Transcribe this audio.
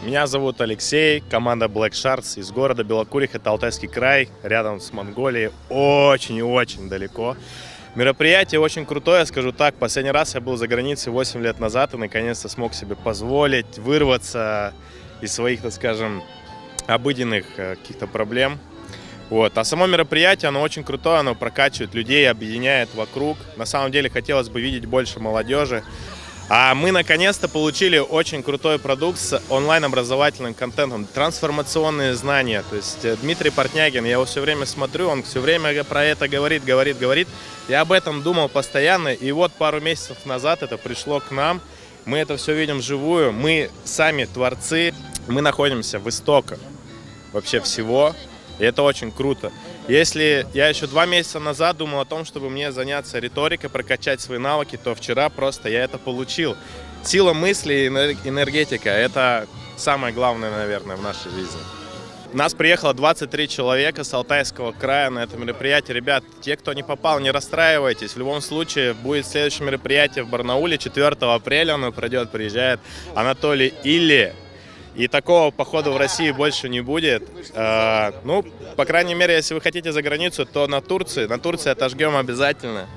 Меня зовут Алексей, команда Black Sharks из города Белокурих, это Алтайский край, рядом с Монголией, очень и очень далеко. Мероприятие очень крутое, скажу так. Последний раз я был за границей 8 лет назад и наконец-то смог себе позволить вырваться из своих, так скажем, обыденных э, каких-то проблем. Вот. А само мероприятие, оно очень крутое, оно прокачивает людей, объединяет вокруг. На самом деле хотелось бы видеть больше молодежи. А мы наконец-то получили очень крутой продукт с онлайн-образовательным контентом, трансформационные знания. То есть э, Дмитрий Портнягин, я его все время смотрю, он все время про это говорит, говорит, говорит. Я об этом думал постоянно, и вот пару месяцев назад это пришло к нам. Мы это все видим вживую, мы сами творцы, мы находимся в истоках вообще всего, и это очень круто. Если я еще два месяца назад думал о том, чтобы мне заняться риторикой, прокачать свои навыки, то вчера просто я это получил. Сила мысли и энергетика – это самое главное, наверное, в нашей жизни. Нас приехало 23 человека с Алтайского края на это мероприятие. Ребят, те, кто не попал, не расстраивайтесь. В любом случае, будет следующее мероприятие в Барнауле 4 апреля. Оно пройдет, приезжает Анатолий Или. И такого похода в России больше не будет. Э, ну, по крайней мере, если вы хотите за границу, то на Турции. На Турции отожгем обязательно.